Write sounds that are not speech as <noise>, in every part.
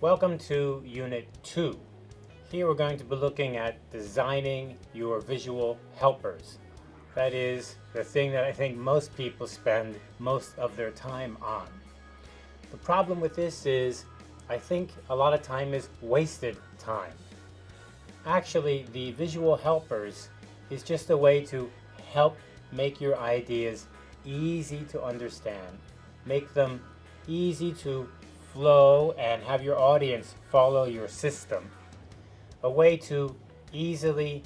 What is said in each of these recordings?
Welcome to Unit 2. Here we're going to be looking at designing your visual helpers. That is the thing that I think most people spend most of their time on. The problem with this is I think a lot of time is wasted time. Actually, the visual helpers is just a way to help make your ideas easy to understand, make them easy to flow and have your audience follow your system. A way to easily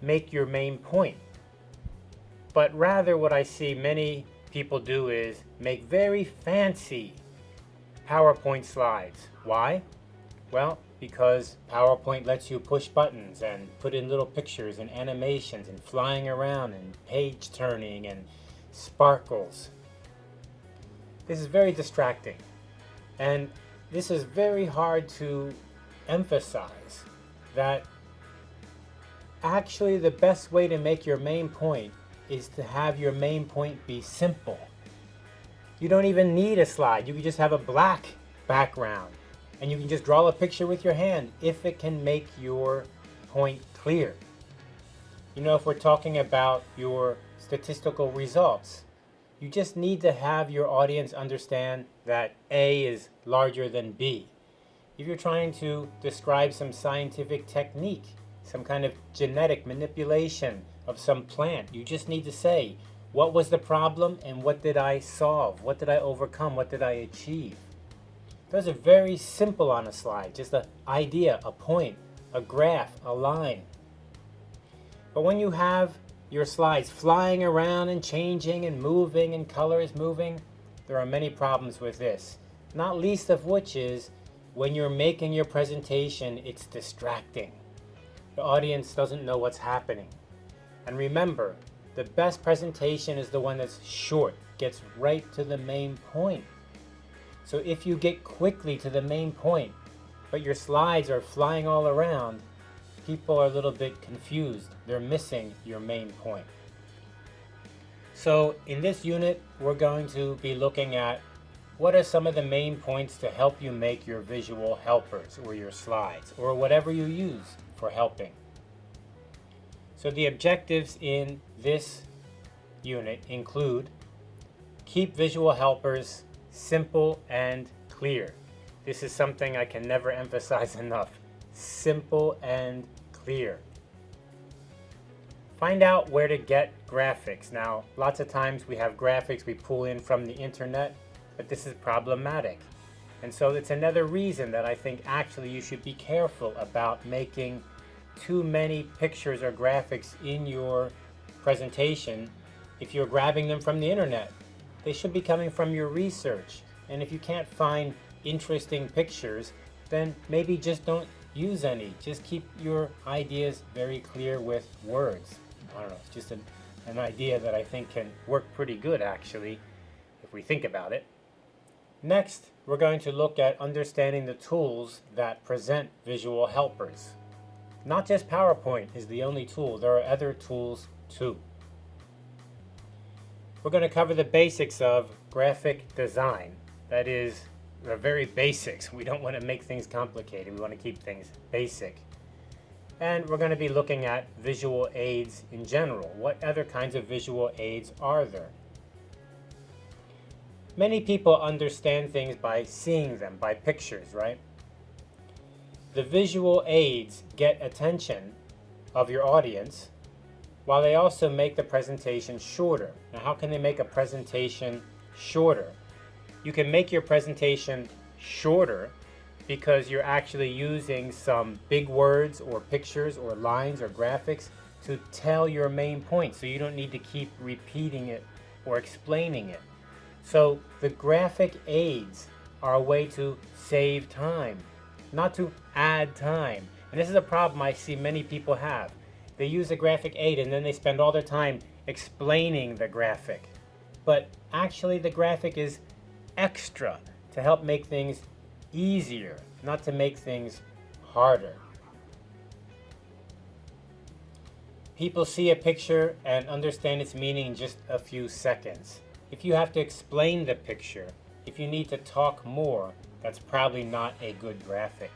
make your main point. But rather what I see many people do is make very fancy PowerPoint slides. Why? Well, because PowerPoint lets you push buttons and put in little pictures and animations and flying around and page turning and sparkles. This is very distracting. And this is very hard to emphasize that actually the best way to make your main point is to have your main point be simple. You don't even need a slide. You can just have a black background and you can just draw a picture with your hand if it can make your point clear. You know, if we're talking about your statistical results, you just need to have your audience understand that A is larger than B. If you're trying to describe some scientific technique, some kind of genetic manipulation of some plant, you just need to say, what was the problem and what did I solve? What did I overcome? What did I achieve? Those are very simple on a slide, just an idea, a point, a graph, a line. But when you have your slides flying around and changing and moving and colors moving, there are many problems with this. Not least of which is when you're making your presentation, it's distracting. The audience doesn't know what's happening. And remember, the best presentation is the one that's short, gets right to the main point. So if you get quickly to the main point, but your slides are flying all around, people are a little bit confused. They're missing your main point. So in this unit, we're going to be looking at what are some of the main points to help you make your visual helpers or your slides or whatever you use for helping. So the objectives in this unit include keep visual helpers simple and clear. This is something I can never <laughs> emphasize enough. Simple and clear. Find out where to get graphics. Now, lots of times we have graphics we pull in from the internet, but this is problematic. And so it's another reason that I think actually you should be careful about making too many pictures or graphics in your presentation if you're grabbing them from the internet. They should be coming from your research. And if you can't find interesting pictures, then maybe just don't use any. Just keep your ideas very clear with words. I don't know, it's just an, an idea that I think can work pretty good actually, if we think about it. Next, we're going to look at understanding the tools that present visual helpers. Not just PowerPoint is the only tool, there are other tools too. We're going to cover the basics of graphic design. That is, the very basics. We don't want to make things complicated. We want to keep things basic. And we're going to be looking at visual aids in general. What other kinds of visual aids are there? Many people understand things by seeing them, by pictures, right? The visual aids get attention of your audience while they also make the presentation shorter. Now how can they make a presentation shorter? You can make your presentation shorter because you're actually using some big words or pictures or lines or graphics to tell your main point so you don't need to keep repeating it or explaining it. So the graphic aids are a way to save time, not to add time. And this is a problem I see many people have. They use a graphic aid and then they spend all their time explaining the graphic. But actually the graphic is extra to help make things easier, not to make things harder. People see a picture and understand its meaning in just a few seconds. If you have to explain the picture, if you need to talk more, that's probably not a good graphic.